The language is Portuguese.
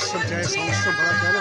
Sobre a questão do seu braço,